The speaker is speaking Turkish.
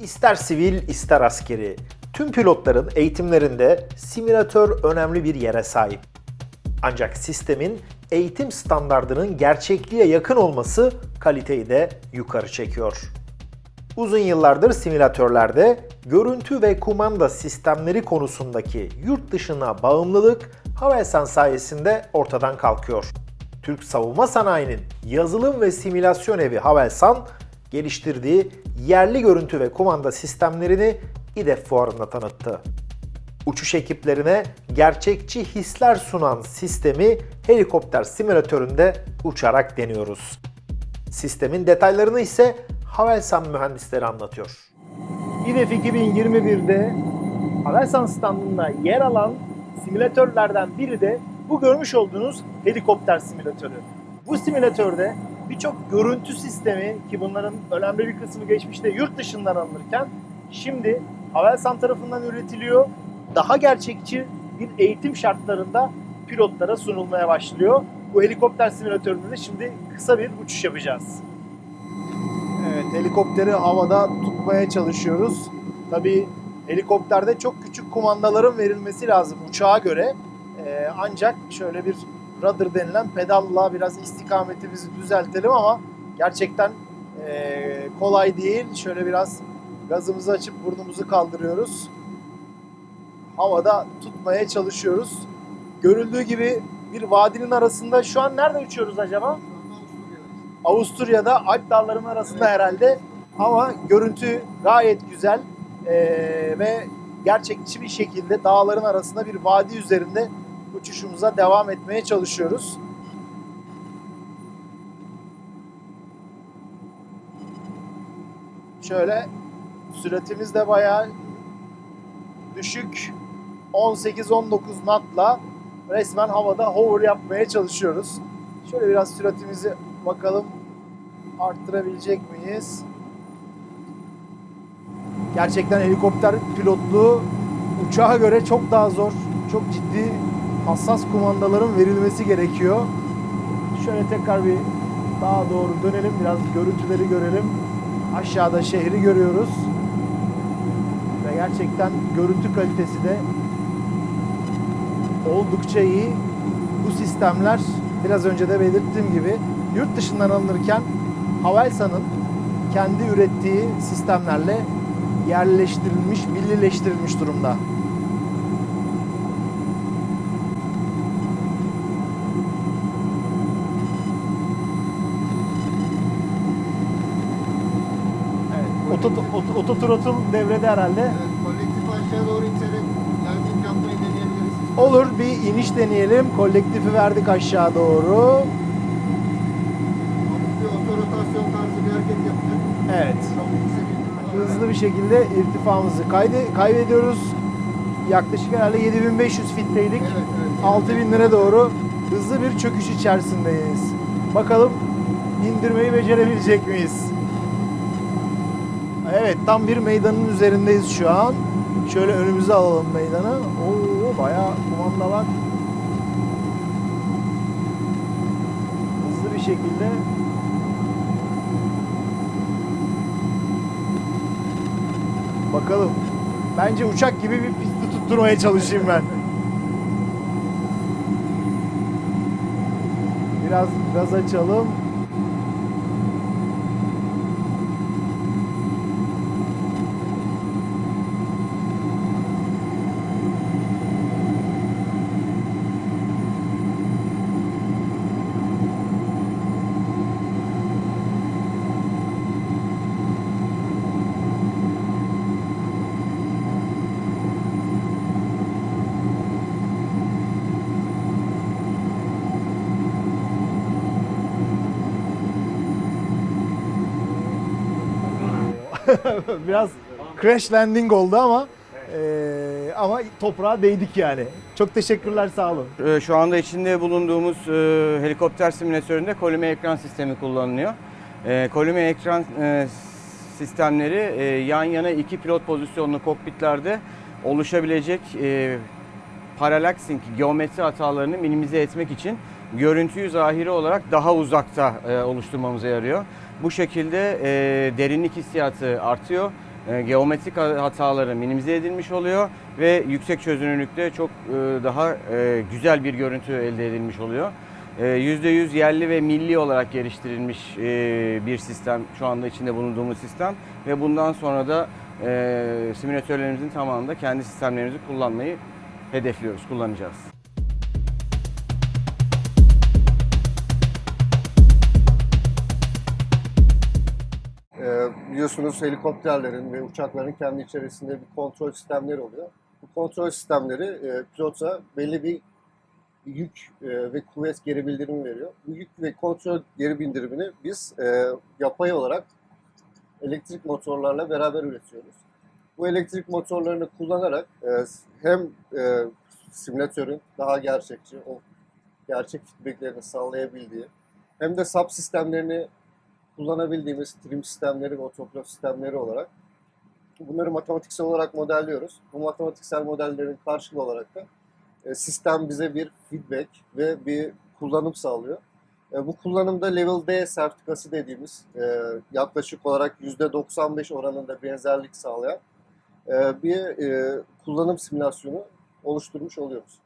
İster sivil ister askeri, tüm pilotların eğitimlerinde simülatör önemli bir yere sahip. Ancak sistemin eğitim standardının gerçekliğe yakın olması kaliteyi de yukarı çekiyor. Uzun yıllardır simülatörlerde görüntü ve kumanda sistemleri konusundaki yurt dışına bağımlılık Havelsan sayesinde ortadan kalkıyor. Türk savunma sanayinin yazılım ve simülasyon evi Havelsan geliştirdiği yerli görüntü ve kumanda sistemlerini İDEF fuarında tanıttı. Uçuş ekiplerine gerçekçi hisler sunan sistemi helikopter simülatöründe uçarak deniyoruz. Sistemin detaylarını ise Havelsan mühendisleri anlatıyor. İDEF 2021'de Havelsan standında yer alan simülatörlerden biri de bu görmüş olduğunuz helikopter simülatörü. Bu simülatörde birçok görüntü sistemi ki bunların önemli bir kısmı geçmişte yurt dışından alınırken şimdi Havelsan tarafından üretiliyor. Daha gerçekçi bir eğitim şartlarında pilotlara sunulmaya başlıyor. Bu helikopter simülatöründe de şimdi kısa bir uçuş yapacağız. Evet, helikopteri havada tutmaya çalışıyoruz. Tabii helikopterde çok küçük kumandaların verilmesi lazım uçağa göre. Ee, ancak şöyle bir rudder denilen pedalla biraz istikametimizi düzeltelim ama gerçekten ee, kolay değil. Şöyle biraz gazımızı açıp burnumuzu kaldırıyoruz. Havada tutmaya çalışıyoruz. Görüldüğü gibi bir vadinin arasında şu an nerede uçuyoruz acaba? Avusturya'da Alp dağlarının arasında herhalde ama görüntü gayet güzel Ee, ve gerçekçi bir şekilde dağların arasında bir vadi üzerinde uçuşumuza devam etmeye çalışıyoruz. Şöyle süratimiz de bayağı düşük 18-19 knotla resmen havada hover yapmaya çalışıyoruz. Şöyle biraz süratimizi bakalım arttırabilecek miyiz? Gerçekten helikopter pilotluğu uçağa göre çok daha zor. Çok ciddi hassas kumandaların verilmesi gerekiyor. Şöyle tekrar bir daha doğru dönelim. Biraz görüntüleri görelim. Aşağıda şehri görüyoruz. Ve gerçekten görüntü kalitesi de oldukça iyi. Bu sistemler biraz önce de belirttiğim gibi yurt dışından alınırken Havelsan'ın kendi ürettiği sistemlerle yerleştirilmiş, millileştirilmiş durumda. Evet, oto, oto, ototrotl devrede herhalde. Evet, kolektif aşağı doğru iterek landing yapmayı deneyebiliriz. Olur bir iniş deneyelim. Kolektifi verdik aşağı doğru. Bir otorotasyon tarzı bir hareket yapacak. Evet. Hızlı bir şekilde irtifamızı kaydı, kaybediyoruz. Yaklaşık herhalde 7500 fitteydik. Evet, evet. 6000 lira doğru hızlı bir çöküş içerisindeyiz. Bakalım indirmeyi becerebilecek miyiz? Evet tam bir meydanın üzerindeyiz şu an. Şöyle önümüze alalım meydanı. Oo bayağı kumanda var. Hızlı bir şekilde Bakalım. Bence uçak gibi bir pisti tutturmaya çalışayım ben. Biraz gaz açalım. Biraz crash landing oldu ama eee, ama toprağa değdik yani. Çok teşekkürler sağ olun. Ee, Şu anda içinde bulunduğumuz e, helikopter simülatöründe kolime ekran sistemi kullanılıyor. E, kolime ekran e, sistemleri e, yan yana iki pilot pozisyonlu kokpitlerde oluşabilecek e, paralaksing geometri hatalarını minimize etmek için görüntüyü zahiri olarak daha uzakta e, oluşturmamıza yarıyor. Bu şekilde e, derinlik hissiyatı artıyor e, geometrik hataları minimize edilmiş oluyor ve yüksek çözünürlükte çok e, daha e, güzel bir görüntü elde edilmiş oluyor. E, %100 yerli ve milli olarak geliştirilmiş e, bir sistem şu anda içinde bulunduğumuz sistem ve bundan sonra da e, simülatörlerimizin tamamında kendi sistemlerimizi kullanmayı hedefliyoruz, kullanacağız. Biliyorsunuz helikopterlerin ve uçakların kendi içerisinde bir kontrol sistemleri oluyor. Bu kontrol sistemleri e, pilota belli bir yük e, ve kuvvet geri bildirimi veriyor. Bu yük ve kontrol geri bildirimini biz e, yapay olarak elektrik motorlarla beraber üretiyoruz. Bu elektrik motorlarını kullanarak e, hem e, simülatörün daha gerçekçi, o gerçek feedbacklerini sağlayabildiği hem de sub sistemlerini kullanabildiğimiz trim sistemleri ve otograf sistemleri olarak bunları matematiksel olarak modelliyoruz. Bu matematiksel modellerin karşılığı olarak da e, sistem bize bir feedback ve bir kullanım sağlıyor. E, Bu kullanımda Level D sertifikası dediğimiz e, yaklaşık olarak %95 oranında benzerlik sağlayan bir kullanım simülasyonu oluşturmuş oluyoruz.